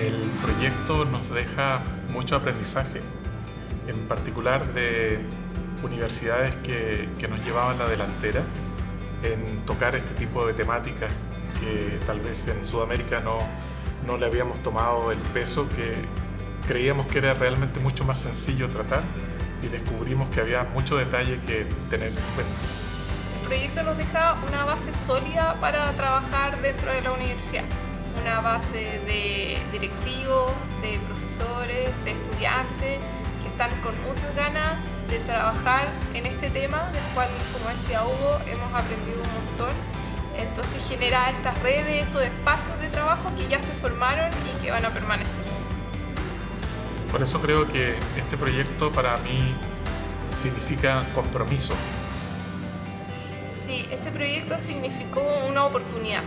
El proyecto nos deja mucho aprendizaje, en particular de universidades que, que nos llevaban la delantera en tocar este tipo de temáticas que tal vez en Sudamérica no, no le habíamos tomado el peso que creíamos que era realmente mucho más sencillo tratar y descubrimos que había mucho detalle que tener en cuenta. El proyecto nos deja una base sólida para trabajar dentro de la universidad, una base de directivos, de profesores, de estudiantes que están con muchas ganas de trabajar en este tema, del cual, como decía Hugo, hemos aprendido un montón. Entonces genera estas redes, estos espacios de trabajo que ya se formaron y que van a permanecer. Por eso creo que este proyecto para mí significa compromiso. Sí, este proyecto significó una oportunidad,